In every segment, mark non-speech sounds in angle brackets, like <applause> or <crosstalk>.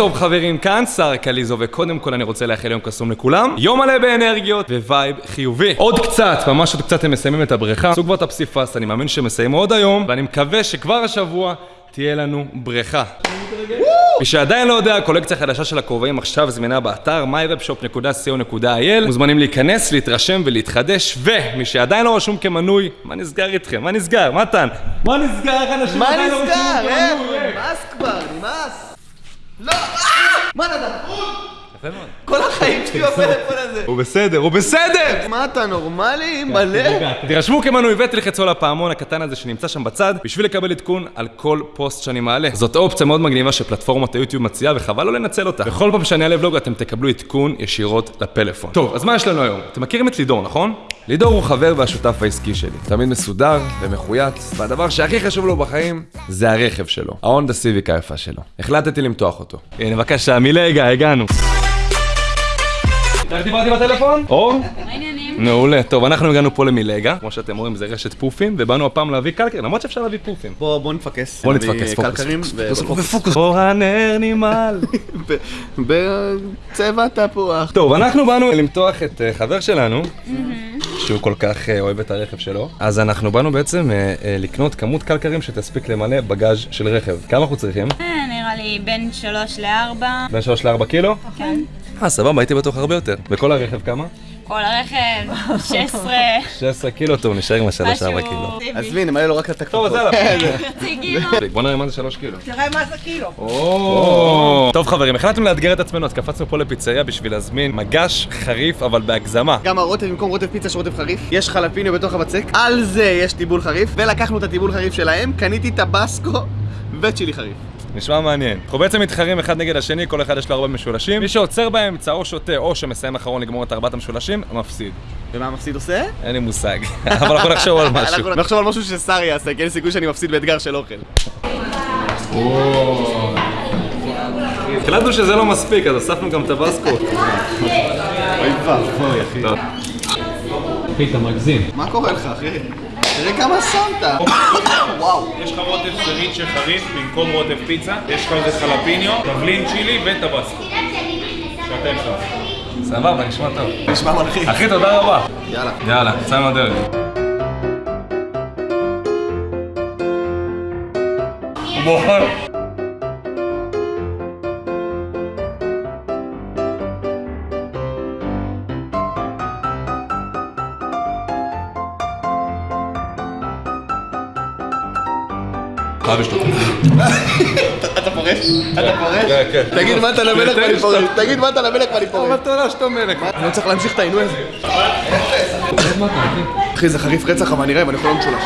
טוב חברים, כאן שר קליזו, וקודם כל אני רוצה לאחל יום קסום לכולם. יום מלא באנרגיות vibe חיובי. עוד קצת, ממש עוד קצת הם מסיימים את הבריכה. עשו כבר את הפסיפס, אני מאמין שהם יסיימו עוד היום, ואני מקווה שכבר השבוע תהיה לנו בריכה. מי שעדיין לא יודע, הקולקציה החדשה של הכובעים עכשיו זמינה באתר myvibeshop.co.il מוזמנים להיכנס, להתרשם ולהתחדש ומי שעדיין לא רשום כמנוי, מה נסגר איתכם? מה נסגר? מתן? מה נסגר? איך אנשים מה עדיין לא רשומים נסגר? איך? כמנוי? נמאס כבר, נמאס. לא! מה נדב? כל החיים שלי בפלאפון הזה. הוא בסדר, הוא בסדר! מה אתה נורמלי? מלא? תירשמו כמנוי ותלחצו על הפעמון הקטן הזה שנמצא שם בצד בשביל לקבל עדכון על כל פוסט שאני מעלה. זאת אופציה מאוד מגניבה שפלטפורמת היוטיוב מציעה וחבל לא לנצל אותה. בכל פעם שאני אעלה ולוג אתם תקבלו עדכון ישירות לפלאפון. טוב, אז מה יש לנו היום? אתם מכירים את לידור, נכון? לידור הוא חבר והשותף העסקי שלי. תמיד מסודר ומחויץ, והדבר שהכי חשוב לו בחיים זה הרכב שלו. ההונדה סיביק היפה שלו. החלטתי למתוח אותו. הנה בבקשה, מלגה, הגענו. איך דיברתי בטלפון? אור? העניינים? מעולה. טוב, אנחנו הגענו פה למילגה, כמו שאתם רואים זה רשת פופים, ובאנו הפעם להביא קלקר, למרות שאפשר להביא פופים. בוא בוא נפקס. בוא נתפקס, פוקוס. קלקרים בפוקוס. אור הנר נמעל. <laughs> ב- בצבע תפוח. טוב, אנחנו באנו למתוח את אה, חבר שלנו, שהוא כל כך אה, אוהב את הרכב שלו, אז אנחנו באנו בעצם אה, אה, לקנות כמות קלקרים שתספיק למלא בגאז' של רכב. כמה אנחנו צריכים? אה, נראה לי בין 3 ל-4. בין 3 ל-4 קילו? כן. אה, סבבה, הייתי בטוח הרבה יותר. וכל הרכב כמה? כל הרכב, 16. 16 קילו, טוב, נשאר עם ה-3-4 משהו קילו. עזבי, נמלא לו רק את טוב, אז. יאללה. חצי קילו. בוא נראה מה זה 3 קילו. תראה מה זה קילו. טוב חברים, החלטנו לאתגר את עצמנו, אז קפצנו פה לפיצריה בשביל להזמין מגש חריף אבל בהגזמה. גם הרוטב, במקום רוטב פיצה יש רוטב חריף, יש חלפיניו בתוך הבצק, על זה יש טיבול חריף, ולקחנו את הטיבול חריף שלהם, קניתי טבסקו וצ'ילי חריף. נשמע מעניין. אנחנו בעצם מתחרים אחד נגד השני, כל אחד יש לו ארבע משולשים. מי שעוצר באמצע או שותה או שמסיים אחרון לגמור את ארבעת המשולשים, מפסיד. ומה המפסיד עושה? אין לי מושג. <laughs> אבל אנחנו נחשוב על משהו. אנחנו נחשוב על משהו ששר יעשה, כי אין סיכוי שאני מפסיד באתגר של אוכל. החלטנו שזה לא מספיק, אז הוספנו גם טבסקו. אוי ואבוי, אחי. אחי, אתה מגזים. מה קורה לך, אחי? תראה כמה שמת! וואו. יש לך רוטב סריצ'ה חריף במקום רוטב פיצה, יש לך על זה חלפיניו, תבלין צ'ילי וטבסקו. שאתם שם. סבבה, נשמע טוב. נשמע מלחיץ. אחי, תודה רבה. יאללה. יאללה, יצאנו לדרך. הוא בוחר. חייב לשתות. <laughs> אתה פורש? אתה פורש? כן, כן. תגיד מה אתה למלך ואני פורש. תגיד מה אתה למלך ואני פורש. מתנה שאתה מלך. אני לא צריך להמשיך את העינוי הזה. אחי זה חריף רצח אבל נראה אם אני יכול לא משולש.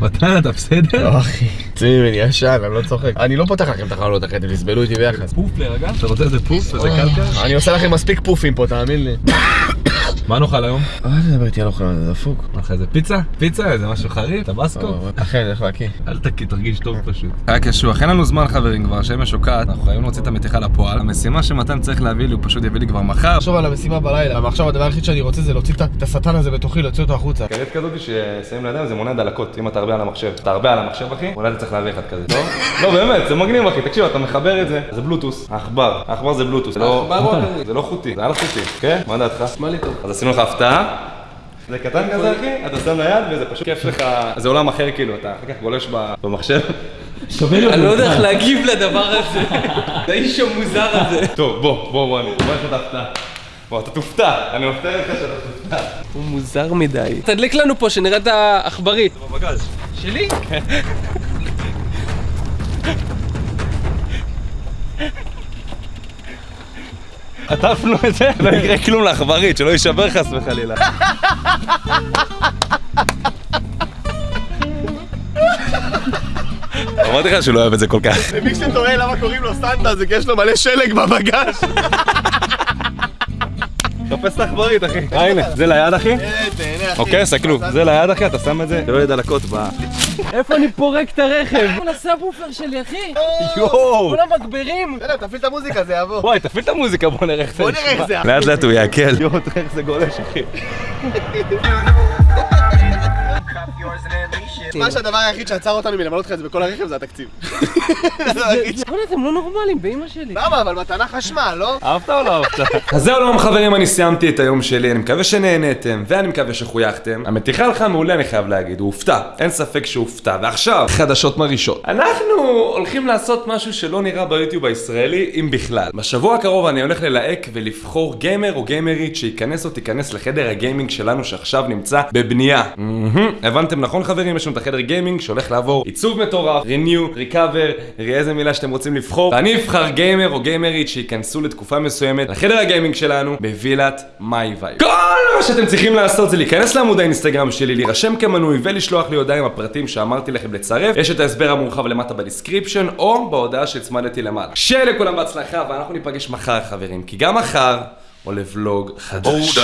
מתן, אתה בסדר? אחי. צימי, אני ישן, אני לא צוחק. אני לא פותח לכם את החלונות אחרי, אתם תסבלו איתי ביחד. פוף להירגע? אתה רוצה איזה פוף? איזה קלקר? אני עושה לכם מספיק פופים פה, תאמין לי. מה נאכל היום? אל תדבר איתי על אוכל, זה דפוק. לך איזה פיצה? פיצה? איזה משהו חריף? טבסקו? אכן, איך להקיא. אל תקיא, תרגיש טוב פשוט. <laughs> היה קשוח, אין לנו זמן חברים כבר, השמש שוקעת, אנחנו חייבים להוציא את המתיחה לפועל. המשימה שמתן צריך להביא לי, הוא פשוט יביא לי כבר מחר. תחשוב על המשימה בלילה, ועכשיו הדבר היחיד שאני רוצה זה להוציא את- השטן הזה בתוכי, להוציא אותו החוצה. קרית כזאת ששמים לידיים זה מונע דלקות, אם אתה הרבה על המחשב. אתה הרבה על המחשב אחי, אולי אתה צריך להביא אחד כזה, טוב? <laughs> לא באמת, זה מגניב אחי, תקשיב, אתה מחבר את זה, זה בלוטוס, העכבר, העכבר זה בלוטוס, זה לא- זה לא חוטי, זה על חוטי, כן? מה דעתך? נשמע לי טוב. עשינו לך הפתעה. זה קטן כזה אחי, אתה שם ליד וזה פשוט כיף לך, זה עולם אחר כאילו, אתה אחר כך גולש במחשב. אני לא יודע איך להגיב לדבר הזה. לאיש המוזר הזה. טוב, בוא, בוא, בוא, אני בוא לך את ההפתעה. בוא, אתה תופתע, אני מבטיח לך שאתה תופתע. הוא מוזר מדי. תדליק לנו פה שנראה את העכברית. בבגז. שלי? עטפנו את זה, לא יקרה כלום לעכברית, שלא יישבר חס וחלילה. אמרתי לך שהוא לא אוהב את זה כל כך. ומי שתוהה למה קוראים לו סנטה זה כי יש לו מלא שלג בבגז. תופס את העכברית אחי. אה הנה, זה ליד אחי? אחי. אוקיי, סתכלו, זה ליד אחי, אתה שם את זה, שלא יהיה דלקות ב... איפה אני פורק את הרכב? הוא נסע בופר שלי, אחי. יואו! כולם מגבירים. בסדר, תפעיל את המוזיקה, זה יעבור. וואי, תפעיל את המוזיקה, בוא נראה איך זה בוא נראה איך זה. לאט לאט הוא יעכל. יואו, תראה איך זה גולש אחי. <laughs> מה שהדבר היחיד שעצר אותנו מלמלות לך את זה בכל הרכב זה התקציב. <laughs> אבל אתם לא נורמלים, באמא שלי. למה? אבל מתנה חשמל, לא? אהבת או לא אהבת? <laughs> אז זהו היום חברים, אני סיימתי את היום שלי, אני מקווה שנהניתם, ואני מקווה שחויכתם. המתיחה הלכה מעולה אני חייב להגיד, הוא הופתע, אין ספק שהוא הופתע. ועכשיו, חדשות מרעישות. אנחנו הולכים לעשות משהו שלא נראה ביוטיוב הישראלי, אם בכלל. בשבוע הקרוב אני הולך ללהק ולבחור גיימר או גיימרית שייכנס או תיכנס לחדר הגיימינג שלנו שעכשיו נמצא בבנייה. הבנתם נכון חברים? יש לנו את החדר גיימינג שהולך לעבור עיצוב מטורף, renew, recover, איזה מילה שאתם רוצים לבחור. ואני אבחר גיימר או גיימרית שייכנסו לתקופה מסוימת לחדר הגיימינג שלנו בווילת My Vibe. כל מה שאתם צריכים לעשות זה להיכנס לעמוד האינסטגרם שלי, להירשם כמנוי ולשלוח לי הודעה עם הפרטים שאמרתי לכם לצרף. יש את ההסבר המורחב למטה ב description או בהודעה שהצמדתי למעלה. שיהיה לכולם בהצלחה ואנחנו ניפגש מחר חברים, כי גם מחר עולה ולוג חדש.